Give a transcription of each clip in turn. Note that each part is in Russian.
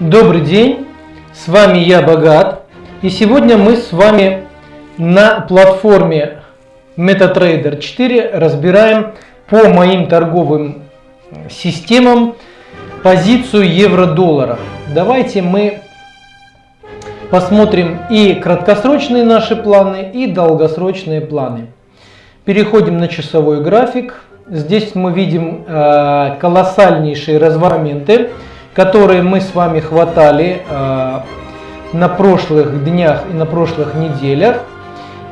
Добрый день, с вами я Богат, и сегодня мы с вами на платформе MetaTrader 4 разбираем по моим торговым системам позицию евро-доллара. Давайте мы посмотрим и краткосрочные наши планы, и долгосрочные планы. Переходим на часовой график. Здесь мы видим э, колоссальнейшие разворменты которые мы с вами хватали э, на прошлых днях и на прошлых неделях.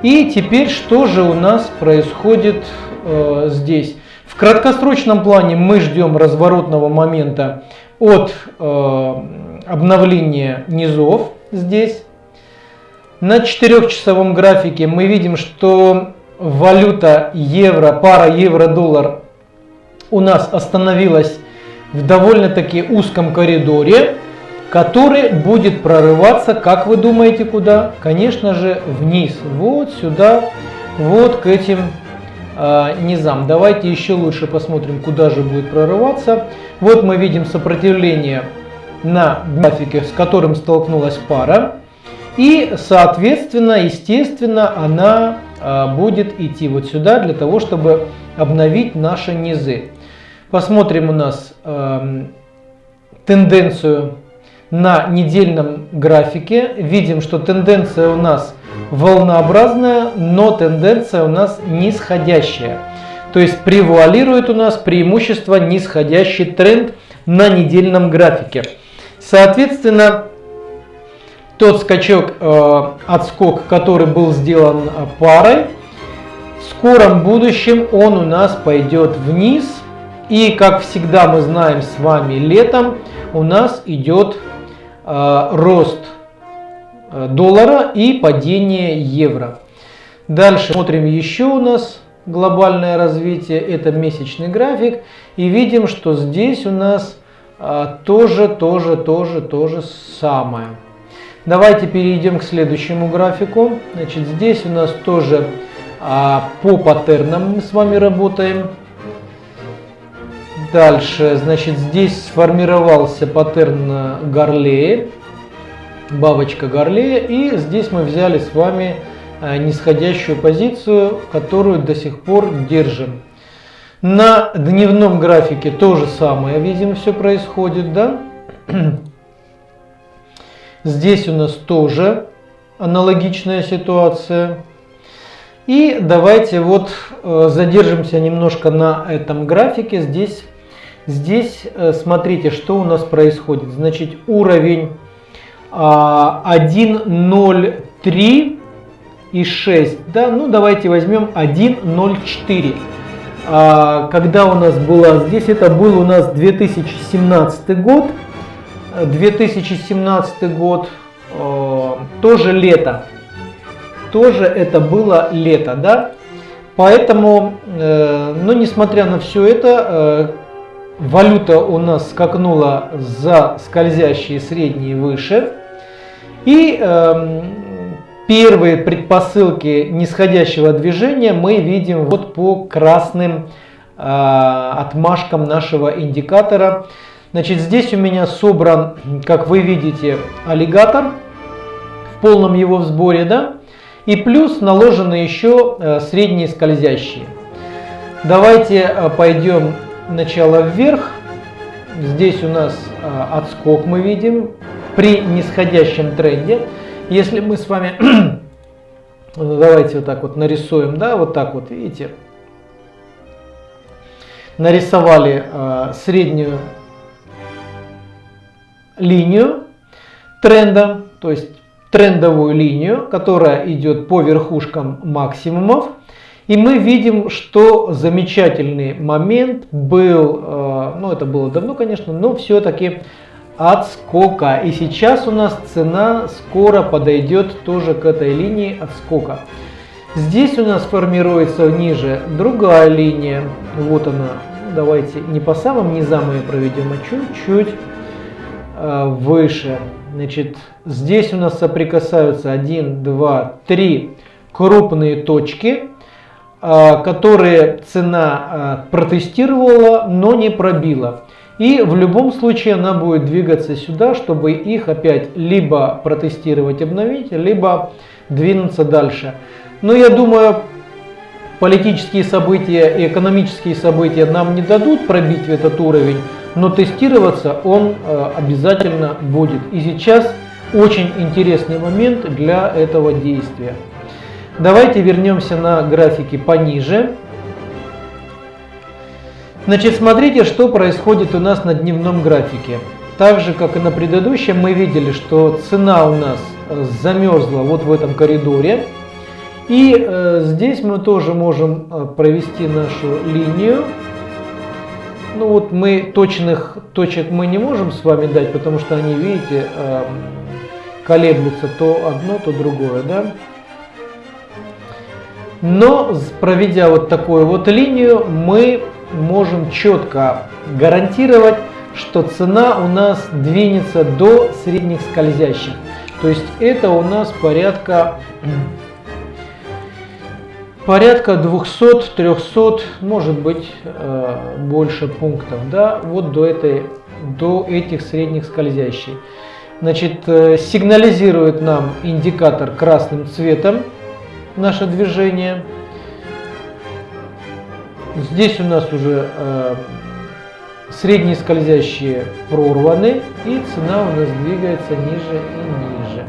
И теперь что же у нас происходит э, здесь? В краткосрочном плане мы ждем разворотного момента от э, обновления низов здесь. На 4-часовом графике мы видим, что валюта евро, пара евро-доллар у нас остановилась в довольно-таки узком коридоре, который будет прорываться, как вы думаете, куда? Конечно же, вниз. Вот сюда, вот к этим э, низам. Давайте еще лучше посмотрим, куда же будет прорываться. Вот мы видим сопротивление на графике, с которым столкнулась пара. И, соответственно, естественно, она э, будет идти вот сюда для того, чтобы обновить наши низы. Посмотрим у нас э, тенденцию на недельном графике. Видим, что тенденция у нас волнообразная, но тенденция у нас нисходящая. То есть превуалирует у нас преимущество нисходящий тренд на недельном графике. Соответственно, тот скачок, э, отскок, который был сделан парой, в скором будущем он у нас пойдет вниз – и как всегда мы знаем с вами, летом у нас идет э, рост э, доллара и падение евро. Дальше смотрим еще у нас глобальное развитие, это месячный график. И видим, что здесь у нас э, тоже, тоже, тоже, тоже самое. Давайте перейдем к следующему графику. Значит, здесь у нас тоже э, по паттернам мы с вами работаем. Дальше, значит, здесь сформировался паттерн Гарлея, бабочка Гарлея, и здесь мы взяли с вами э, нисходящую позицию, которую до сих пор держим. На дневном графике то же самое, видимо, все происходит, да? Здесь у нас тоже аналогичная ситуация. И давайте вот э, задержимся немножко на этом графике. Здесь Здесь э, смотрите, что у нас происходит. Значит, уровень 1.03 а, и 6. Да? Ну, давайте возьмем 1.04. А, когда у нас было здесь, это был у нас 2017 год. 2017 год, э, тоже лето. Тоже это было лето, да? Поэтому, э, ну, несмотря на все это, Валюта у нас скакнула за скользящие средние выше. И э, первые предпосылки нисходящего движения мы видим вот по красным э, отмашкам нашего индикатора. Значит, здесь у меня собран, как вы видите, аллигатор в полном его сборе, да? И плюс наложены еще э, средние скользящие. Давайте э, пойдем начало вверх. Здесь у нас а, отскок мы видим при нисходящем тренде. Если мы с вами, давайте вот так вот нарисуем, да, вот так вот, видите, нарисовали а, среднюю линию тренда, то есть трендовую линию, которая идет по верхушкам максимумов. И мы видим, что замечательный момент был, э, ну это было давно, конечно, но все-таки отскока. И сейчас у нас цена скоро подойдет тоже к этой линии отскока. Здесь у нас формируется ниже другая линия. Вот она. Давайте не по самым низам ее проведем, а чуть-чуть э, выше. Значит, здесь у нас соприкасаются 1, 2, 3 крупные точки. А, которые цена а, протестировала, но не пробила. И в любом случае она будет двигаться сюда, чтобы их опять либо протестировать, обновить, либо двинуться дальше. Но я думаю, политические события и экономические события нам не дадут пробить этот уровень, но тестироваться он э, обязательно будет. И сейчас очень интересный момент для этого действия. Давайте вернемся на графики пониже. Значит, смотрите, что происходит у нас на дневном графике. Так же, как и на предыдущем, мы видели, что цена у нас э, замерзла вот в этом коридоре. И э, здесь мы тоже можем э, провести нашу линию. Ну вот мы точных точек мы не можем с вами дать, потому что они, видите, э, колеблются то одно, то другое, да. Но проведя вот такую вот линию, мы можем четко гарантировать, что цена у нас двинется до средних скользящих. То есть это у нас порядка порядка 200-300, может быть э, больше пунктов, да, вот до этой до этих средних скользящих. Значит, э, сигнализирует нам индикатор красным цветом наше движение. Здесь у нас уже э, средние скользящие прорваны и цена у нас двигается ниже и ниже.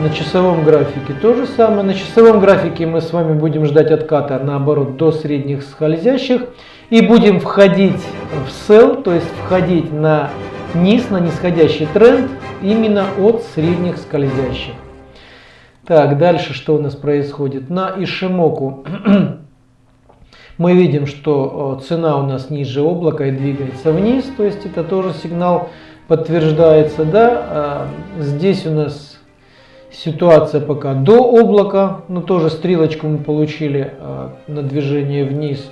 На часовом графике то же самое. На часовом графике мы с вами будем ждать отката наоборот до средних скользящих и будем входить в sell, то есть входить на низ, на нисходящий тренд именно от средних скользящих. Так, дальше что у нас происходит? На Ишимоку мы видим, что цена у нас ниже облака и двигается вниз, то есть это тоже сигнал подтверждается. Да? А, здесь у нас ситуация пока до облака, но тоже стрелочку мы получили а, на движение вниз.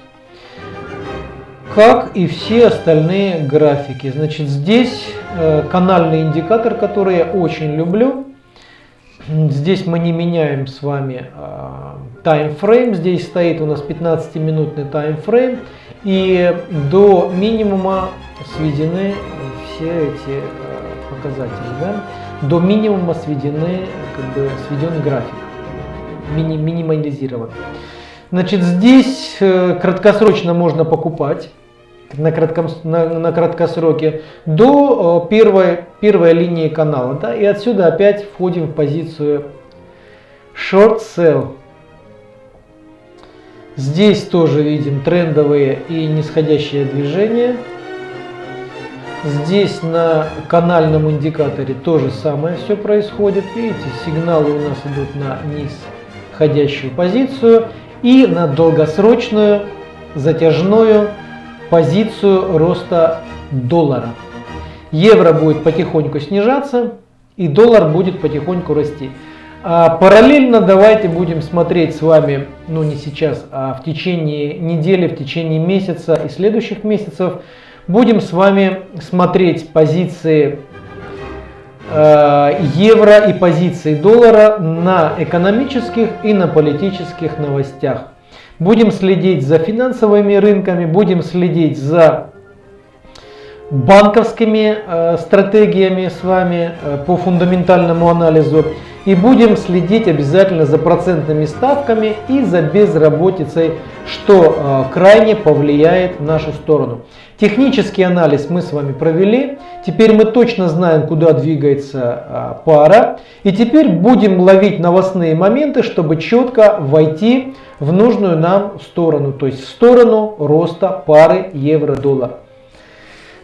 Как и все остальные графики. Значит, здесь э, канальный индикатор, который я очень люблю. Здесь мы не меняем с вами таймфрейм. Здесь стоит у нас 15-минутный таймфрейм. И до минимума сведены все эти а, показатели. Да? До минимума сведены, как бы сведен график. Мини, минимализирован. Значит, здесь э, краткосрочно можно покупать на, кратком, на, на краткосроке до первой, первой линии канала. Да, и отсюда опять входим в позицию short sell. Здесь тоже видим трендовые и нисходящие движения. Здесь на канальном индикаторе то же самое все происходит. Видите, сигналы у нас идут на нисходящую позицию и на долгосрочную затяжную позицию роста доллара. Евро будет потихоньку снижаться и доллар будет потихоньку расти. А параллельно давайте будем смотреть с вами, ну не сейчас, а в течение недели, в течение месяца и следующих месяцев, будем с вами смотреть позиции э, евро и позиции доллара на экономических и на политических новостях. Будем следить за финансовыми рынками, будем следить за банковскими э, стратегиями с вами э, по фундаментальному анализу и будем следить обязательно за процентными ставками и за безработицей, что э, крайне повлияет в нашу сторону. Технический анализ мы с вами провели, теперь мы точно знаем, куда двигается э, пара, и теперь будем ловить новостные моменты, чтобы четко войти в нужную нам сторону, то есть в сторону роста пары евро-доллар.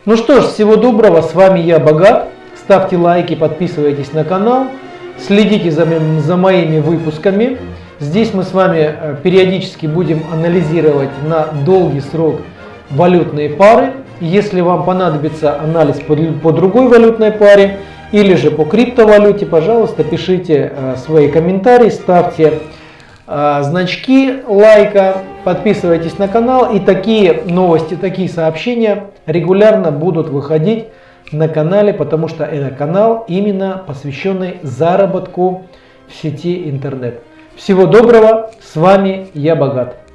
Ну что ж, всего доброго, с вами я Богат, ставьте лайки, подписывайтесь на канал. Следите за, за моими выпусками. Здесь мы с вами э, периодически будем анализировать на долгий срок валютные пары. Если вам понадобится анализ по, по другой валютной паре или же по криптовалюте, пожалуйста, пишите э, свои комментарии, ставьте э, значки лайка, подписывайтесь на канал и такие новости, такие сообщения регулярно будут выходить на канале, потому что это канал именно посвященный заработку в сети интернет. Всего доброго, с вами я Богат.